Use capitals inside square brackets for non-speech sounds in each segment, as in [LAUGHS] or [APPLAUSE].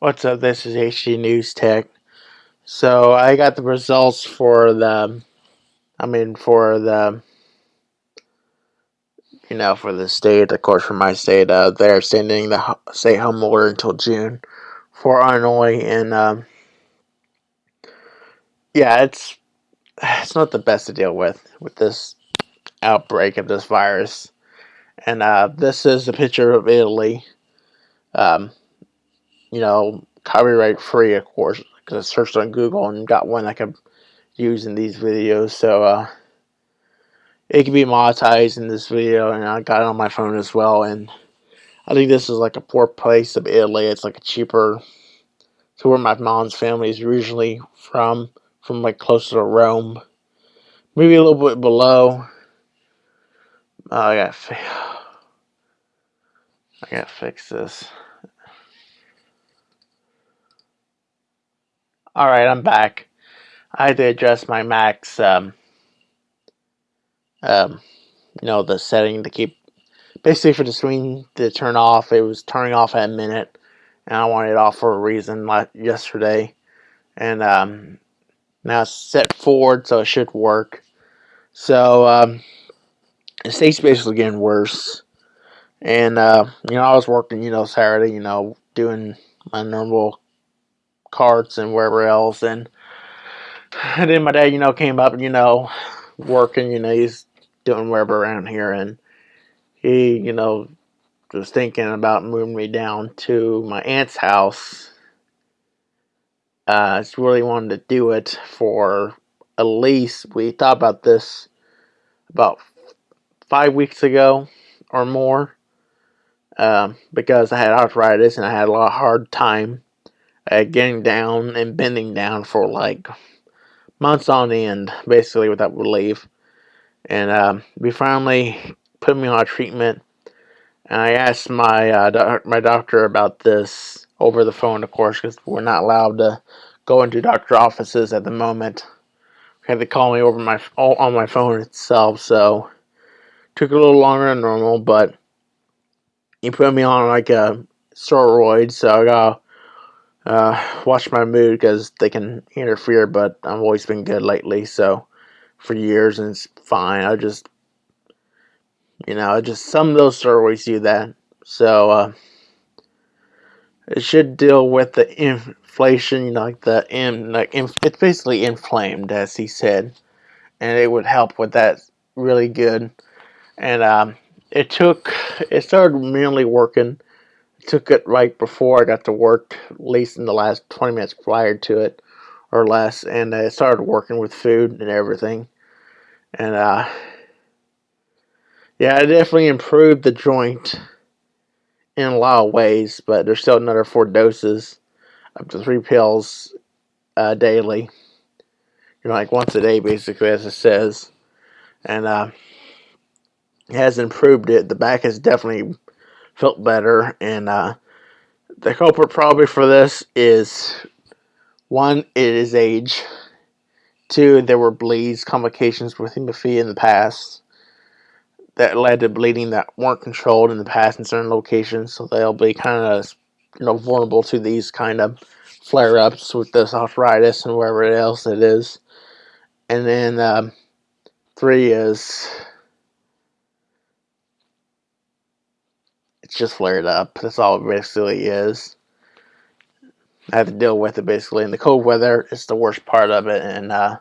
What's up? This is HD News Tech. So I got the results for the, I mean, for the, you know, for the state, of course, for my state, uh, they're extending the stay home order until June for Illinois, and um, yeah, it's it's not the best to deal with with this outbreak of this virus. And uh, this is a picture of Italy. Um, you know, copyright free, of course, because I searched on Google and got one I could use in these videos. So uh, it can be monetized in this video, and I got it on my phone as well. And I think this is like a poor place of Italy. It's like a cheaper to where my mom's family is originally from, from like closer to Rome, maybe a little bit below. Uh, I got, [SIGHS] I got to fix this. Alright, I'm back. I had to adjust my Mac's, um, um, you know, the setting to keep, basically for the screen to turn off, it was turning off at a minute, and I wanted it off for a reason like yesterday, and, um, now it's set forward, so it should work. So, um, the state's basically getting worse, and, uh, you know, I was working, you know, Saturday, you know, doing my normal carts and wherever else. And, [SIGHS] and then my dad, you know, came up, and you know, working, you know, he's doing wherever around here. And he, you know, was thinking about moving me down to my aunt's house. Uh, just really wanted to do it for at least, we thought about this about five weeks ago or more. Um, because I had arthritis and I had a lot of hard time uh, getting down and bending down for like months on end, basically without relief. And um, we finally put me on treatment. And I asked my uh, doc my doctor about this over the phone, of course, because we're not allowed to go into doctor offices at the moment. They had to call me over my on my phone itself, so took a little longer than normal. But he put me on like a steroid, so I got uh, watch my mood because they can interfere, but I've always been good lately, so for years, and it's fine. I just, you know, just some of those stories do that. So, uh, it should deal with the inflation, you know, like the, in, like, it's basically inflamed, as he said, and it would help with that really good. And, um, it took, it started mainly working took it right before I got to work, at least in the last 20 minutes prior to it or less, and I started working with food and everything. And, uh, yeah, I definitely improved the joint in a lot of ways, but there's still another four doses up to three pills uh, daily. You know, like once a day, basically, as it says. And, uh, has improved it. The back has definitely felt better. And uh, the culprit probably for this is one, it is age. Two, there were bleeds, complications with hemophilia in the past that led to bleeding that weren't controlled in the past in certain locations. So they'll be kind of you know vulnerable to these kind of flare ups with this arthritis and wherever else it is. And then um, three is it's just flared up. That's all it basically is. I have to deal with it basically. In the cold weather, it's the worst part of it, and uh,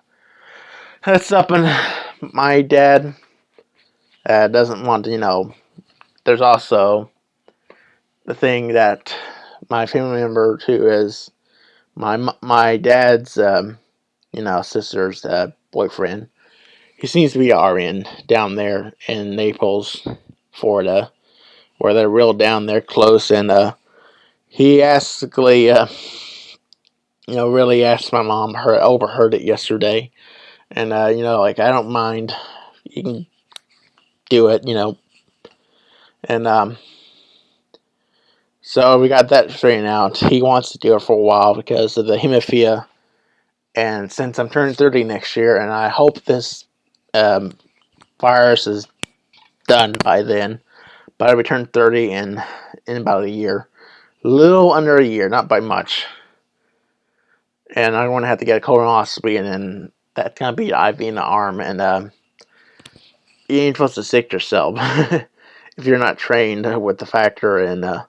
that's something my dad uh, doesn't want to. You know, there's also the thing that my family member too is my my dad's um, you know sister's uh, boyfriend. He seems to be RN down there in Naples, Florida where they're real down there close and uh, he basically uh, you know really asked my mom her overheard it yesterday. And uh, you know like I don't mind. You can do it you know. And um so we got that straightened out. He wants to do it for a while because of the hemophilia. And since I'm turning 30 next year and I hope this um, virus is done by then but I returned 30 in, in about a year. little under a year, not by much. And I'm going to have to get a colonoscopy, and then that's going to be IV in the arm. And um, you ain't supposed to stick yourself [LAUGHS] if you're not trained with the factor. And uh,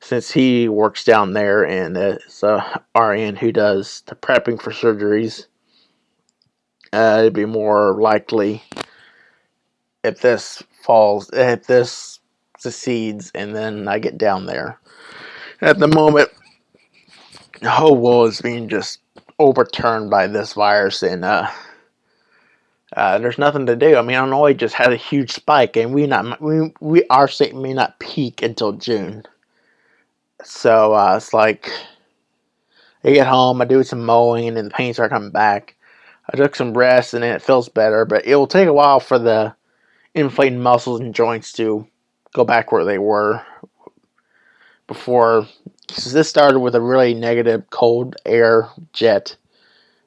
since he works down there and is a RN who does the prepping for surgeries, uh, it'd be more likely if this falls, if this succeeds, and then I get down there. At the moment, the whole world is being just overturned by this virus, and uh, uh, there's nothing to do. I mean, Illinois just had a huge spike, and we not we we our state may not peak until June. So uh, it's like I get home, I do some mowing, and the pains are coming back. I took some rest, and then it feels better, but it will take a while for the inflamed muscles and joints to go back where they were before. This started with a really negative cold air jet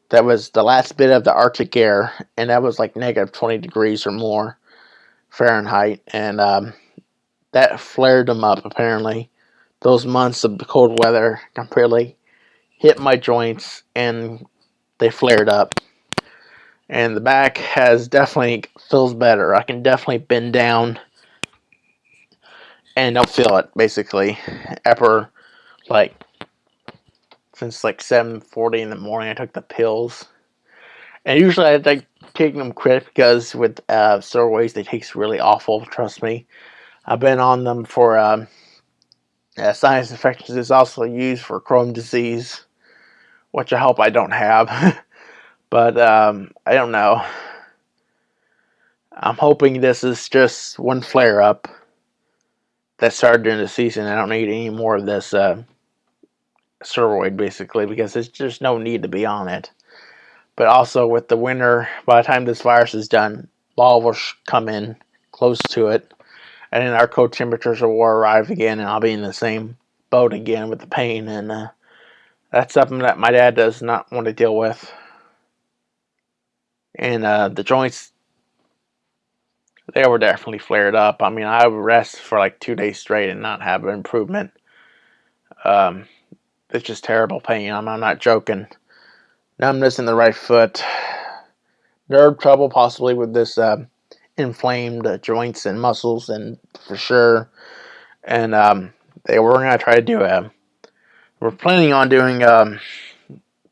that was the last bit of the Arctic air, and that was like negative 20 degrees or more Fahrenheit, and um, that flared them up apparently. Those months of cold weather completely hit my joints and they flared up. And the back has definitely feels better. I can definitely bend down and don't feel it basically. After like since like 7:40 in the morning, I took the pills, and usually I like taking them quick because with uh, steroids they taste really awful. Trust me, I've been on them for um, uh, sinus infections. Is also used for Crohn's disease, which I hope I don't have, [LAUGHS] but um, I don't know. I'm hoping this is just one flare up that started during the season. I don't need any more of this. Uh, steroid basically because there's just no need to be on it. But also with the winter, by the time this virus is done, fall will come in close to it, and then our cold temperatures will arrive again, and I'll be in the same boat again with the pain, and uh, that's something that my dad does not want to deal with. And uh, the joints, they were definitely flared up. I mean, I would rest for like two days straight and not have an improvement. Um, it's just terrible pain. I'm, I'm not joking. Numbness in the right foot. Nerve trouble, possibly with this uh, inflamed uh, joints and muscles, and for sure. And um, they were going to try to do a. We're planning on doing um,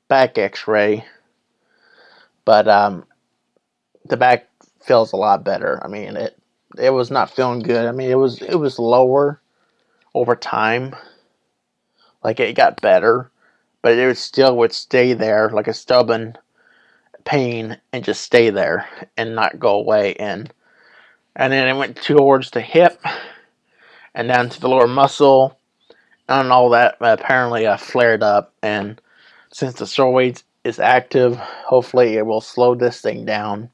back X-ray, but um, the back feels a lot better. I mean, it it was not feeling good. I mean, it was it was lower over time like it got better, but it would still would stay there like a stubborn pain and just stay there and not go away. And and then it went towards the hip and down to the lower muscle, and all that apparently uh, flared up. And since the steroids is active, hopefully it will slow this thing down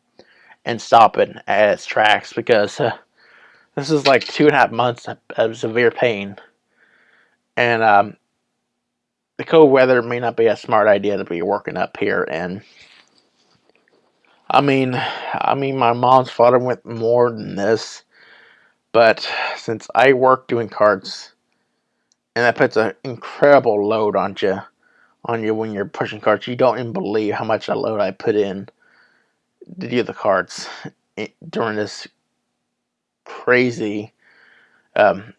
and stopping at tracks because uh, this is like two and a half months of severe pain. And um, the cold weather may not be a smart idea to be working up here. And I mean I mean my mom's fought with more than this. But since I work doing carts and that puts an incredible load on you on you when you're pushing carts you don't even believe how much a load I put in to do the cards during this crazy um,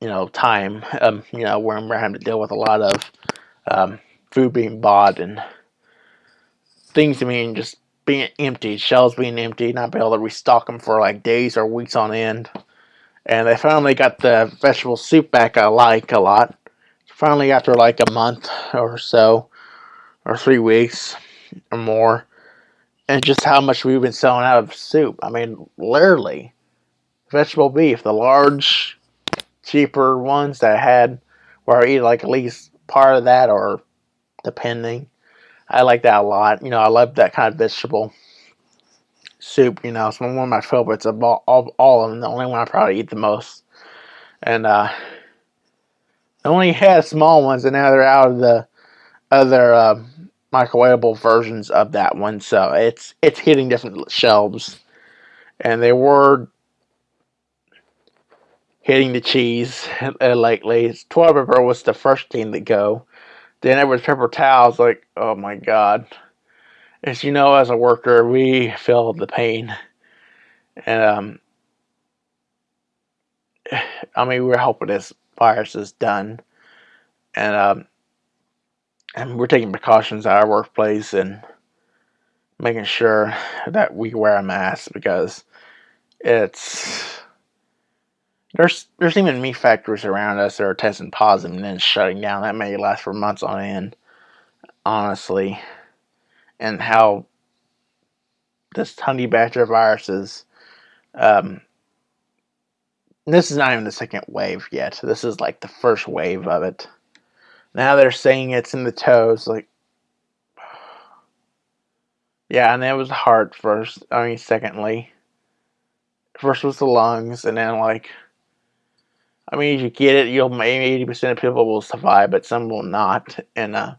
you know, time, um, you know, where we're having to deal with a lot of um, food being bought and things being just being empty, shelves being empty, not being able to restock them for like days or weeks on end. And they finally got the vegetable soup back I like a lot. Finally, after like a month or so, or three weeks or more, and just how much we've been selling out of soup. I mean, literally, vegetable beef, the large cheaper ones that I had where I eat like at least part of that or depending. I like that a lot. You know, I love that kind of vegetable soup. You know, it's one of my favorites of all, all, all of them. The only one I probably eat the most. And uh, only had small ones, and now they're out of the other uh, microwavable versions of that one. So it's it's hitting different shelves, and they were hitting the cheese [LAUGHS] uh, lately. Toilet paper was the first thing to go. Then it was paper towels. Like, oh my god. As you know, as a worker, we feel the pain. And, um, [SIGHS] I mean, we're hoping this virus is done. And, um, and we're taking precautions at our workplace and making sure that we wear a mask because it's there's there's even meat factories around us that are testing positive and then shutting down. That may last for months on end, honestly. And how this honey badger viruses, um, this is not even the second wave yet. This is like the first wave of it. Now they're saying it's in the toes, like [SIGHS] yeah, and it was heart first. I mean, secondly, first was the lungs, and then like I mean, if you get it, you'll maybe eighty percent of people will survive, but some will not. And uh,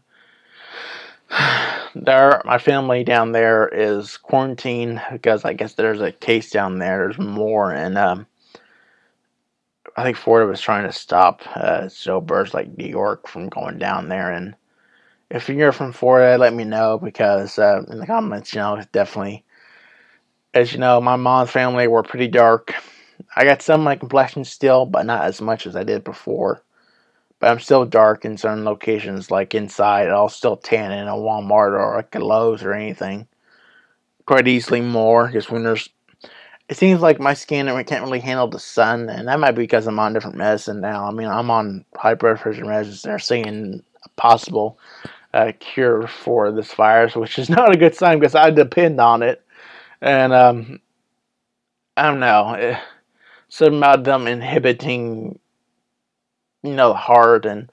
[SIGHS] there, my family down there is quarantined because I guess there's a case down there. There's more, and um, I think Florida was trying to stop uh, birds like New York from going down there. And if you're from Florida, let me know because uh, in the comments, you know, definitely. As you know, my mom's family were pretty dark I got some of my complexion still, but not as much as I did before. But I'm still dark in certain locations, like inside. I'll still tan in a Walmart or like a Lowe's or anything. Quite easily more, because when there's... It seems like my skin can't really handle the sun, and that might be because I'm on different medicine now. I mean, I'm on high blood pressure medicines. They're seeing a possible uh, cure for this virus, which is [LAUGHS] not a good sign because I depend on it. And, um, I don't know. Eh, something about them inhibiting, you know, the heart, and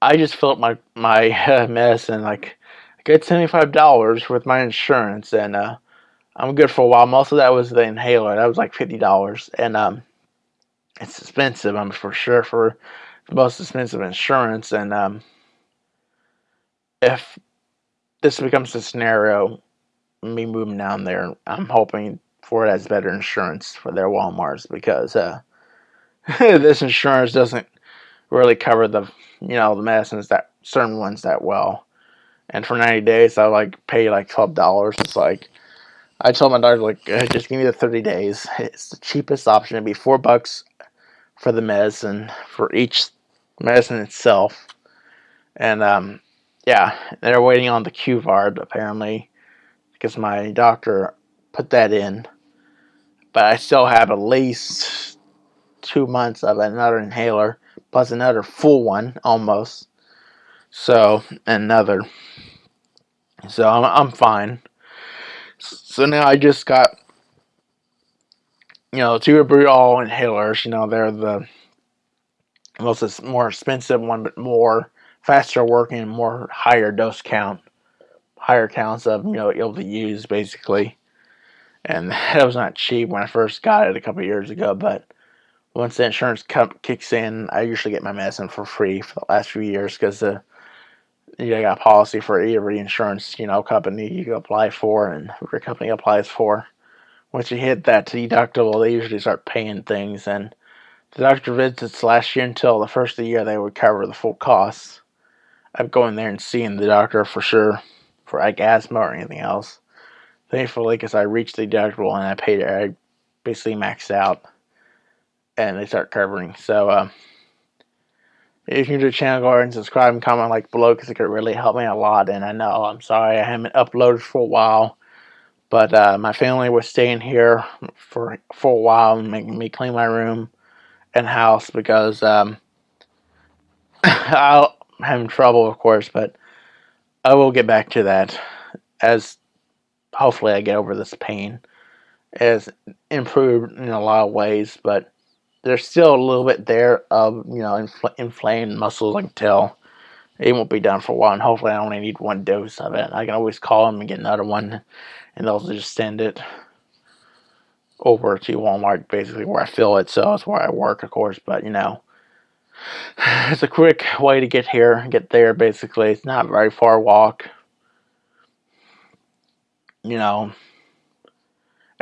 I just filled my my uh, [LAUGHS] medicine like seventy five dollars with my insurance, and uh, I'm good for a while. Most of that was the inhaler. That was like fifty dollars, and um, it's expensive. I'm for sure for the most expensive insurance, and um, if this becomes a scenario, me moving down there, I'm hoping Ford has better insurance for their Walmarts because uh, [LAUGHS] this insurance doesn't really cover the you know the medicines that certain ones that well. And for 90 days, I like pay like $12. It's like I told my doctor like uh, just give me the 30 days. It's the cheapest option. It'd be four bucks for the medicine for each medicine itself. And um, yeah, they're waiting on the QVAR apparently because my doctor put that in but I still have at least two months of another inhaler plus another full one almost so another so I'm, I'm fine so now I just got you know two all inhalers you know they're the most more expensive one but more faster working more higher dose count higher counts of you know able to use basically and [LAUGHS] that was not cheap when I first got it a couple years ago. But once the insurance kicks in, I usually get my medicine for free for the last few years because the you got a policy for every insurance you know company you apply for and every company applies for. Once you hit that deductible, they usually start paying things. And the doctor visits last year until the first of the year, they would cover the full costs of going there and seeing the doctor for sure for like asthma or anything else thankfully, because I reached the deductible and I paid I basically maxed out, and they start covering. So, uh, if you're new to the channel, go ahead and subscribe and comment like below because it could really help me a lot. And I know I'm sorry I haven't uploaded for a while, but uh, my family was staying here for for a while and making me clean my room and house because um, [COUGHS] I'm having trouble, of course, but I will get back to that as hopefully I get over this pain. It's improved in a lot of ways, but there's still a little bit there of, you know, infl inflamed muscles, I can tell. It won't be done for a while, and hopefully I only need one dose of it. I can always call them and get another one, and they'll just send it over to Walmart, basically where I fill it, so it's where I work, of course, but, you know, [SIGHS] it's a quick way to get here, get there, basically. It's not very far walk you know,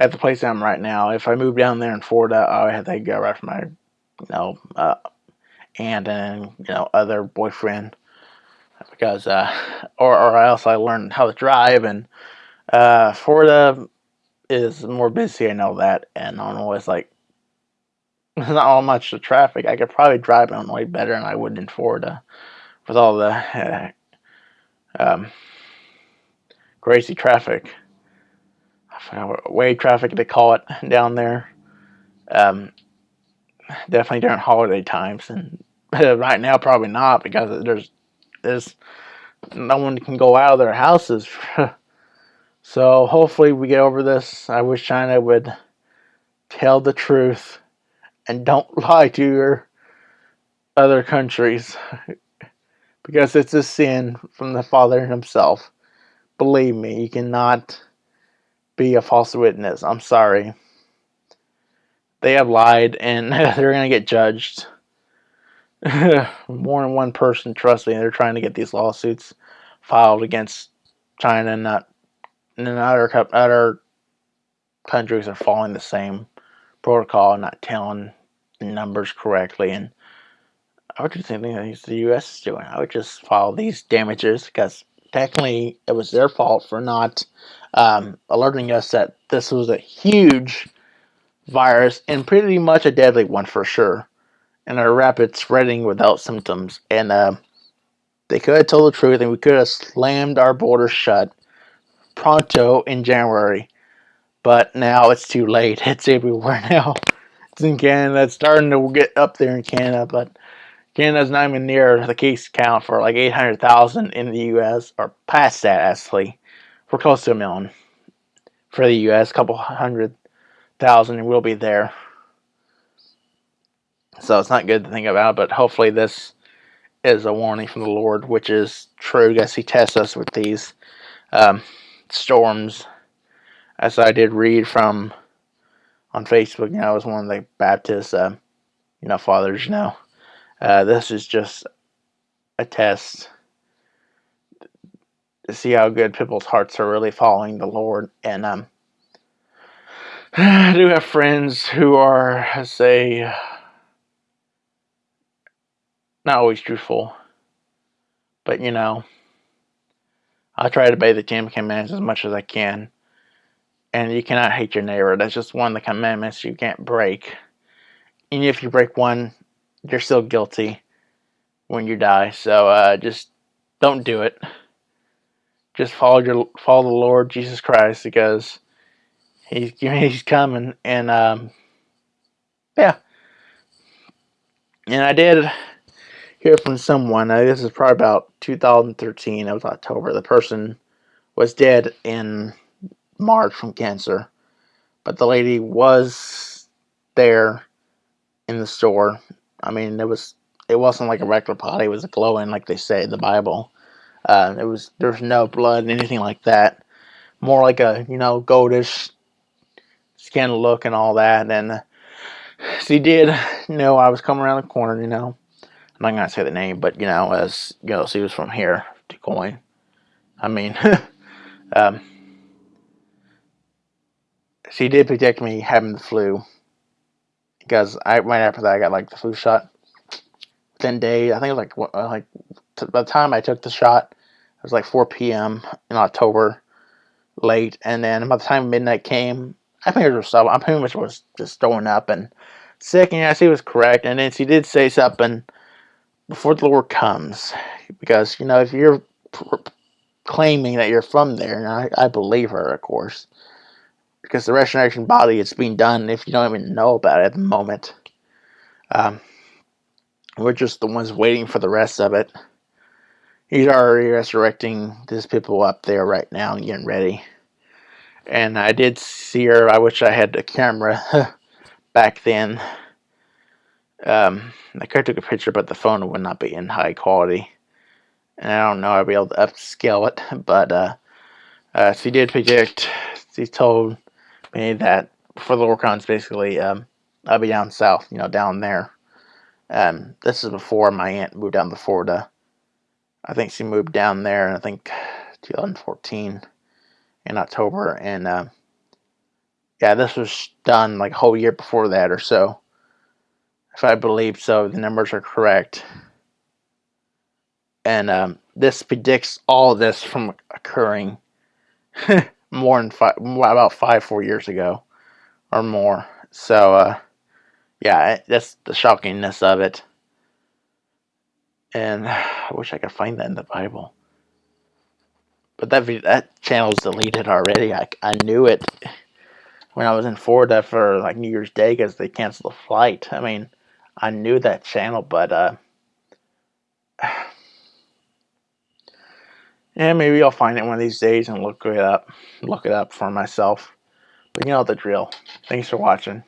at the place I'm right now, if I move down there in Florida, I have to go right from my you know, uh, aunt and you know other boyfriend because uh, or or else I learned how to drive and uh, Florida is more busy. I know that, and I know. It's like [LAUGHS] not all much the traffic. I could probably drive Illinois better than I would in Florida with all the uh, [LAUGHS] um, crazy traffic. Way traffic they call it [LAUGHS] down there. Um, definitely during holiday times, and [LAUGHS] right now probably not because there's there's no one can go out of their houses. [LAUGHS] so hopefully we get over this. I wish China would tell the truth and don't lie to your other countries because it's a sin from the Father himself. Believe me, you cannot be a false witness. I'm sorry. They have lied and [LAUGHS] they're going to get judged. More than one person, trust me, they're trying to get these lawsuits filed against China and not and other other countries are following the same protocol, and not telling numbers correctly and I would do the same thing that the U.S. is doing. I would just file these damages because technically it was their fault for not um, alerting us that this was a huge virus and pretty much a deadly one for sure, and a rapid spreading without symptoms. And uh, they could have told the truth, and we could have slammed our borders shut pronto in January. But now it's too late. [LAUGHS] It's everywhere [LAUGHS] now. It's in Canada. It's starting to get up there in Canada, but Canada's not even near the case count for like 800,000 in the U.S. or past that actually. We're close to a million for the U.S. A couple hundred thousand and we'll be there. So it's not good to think about, but hopefully this is a warning from the Lord, which is true. Guess He tests us with these um, storms, as I did read from on Facebook. You know, I was one of the Baptist, uh, you know, fathers. You know, uh, this is just a test to see how good people's hearts are really following the Lord. And um, [SIGHS] I do have friends who are, say, not always truthful, but you know, I try to obey the Ten Commandments as much as I can. And you cannot hate your neighbor. That's just one of the commandments you can't break. And if you break one, you're still guilty when you die. So uh, just don't do it. Just follow your follow the Lord Jesus Christ because he's [LAUGHS] he's coming and um, yeah. And I did hear from someone. Uh, this is probably about 2013. It was October. The person was dead in March from cancer, but the lady was there in the store I mean, it was it wasn't like a regular body; it was glowing, like they say in the Bible. Uh, it was there's no blood, anything like that. More like a you know goldish skin look and all that. And uh, [SIGHS] she did know I was coming around the corner. You know, I'm not gonna say the name, but you know, as you know, she was from here to Coin. I mean, [LAUGHS] um, she did predict me having the flu because I right after that I got like the flu shot. Within days, I think it was like uh, like by the time I took the shot, it was like 4 p.m. in October, late, and then by the time midnight came, I think it was I pretty much was just throwing up and sick, and yeah, she was correct. And then she did say something before the Lord comes, because you know if you're claiming that you're from there, and I, I believe her, of course because the resurrection body is being done if you don't even know about it at the moment. Um, we're just the ones waiting for the rest of it. He's already resurrecting these people up there right now and getting ready. And I did see her. I wish I had the camera [LAUGHS] back then. Um, I could have took a picture, but the phone would not be in high quality. And I don't know I'd be able to upscale it. [LAUGHS] But uh, uh, she did predict, she told me that for the Lorcons, basically, um, I'll be down south, you know, down there. Um, this is before my aunt moved down to Florida. I think she moved down there, I think 2014 in October, and uh, yeah, this was done like a whole year before that or so. if I believe so, the numbers are correct. And um, this predicts all this from occurring [LAUGHS] more than five, about five, four years ago or more. So, uh, yeah, that's the shockingness of it. And [SIGHS] I wish I could find that in the Bible. But that that channel's deleted already. I, I knew it [SIGHS] when I was in Florida for like New Year's Day because they canceled the flight. I mean, I knew that channel, but uh, [SIGHS] yeah, maybe I'll find it one of these days and look it up, look it up for myself. But you know the drill. Thanks for watching.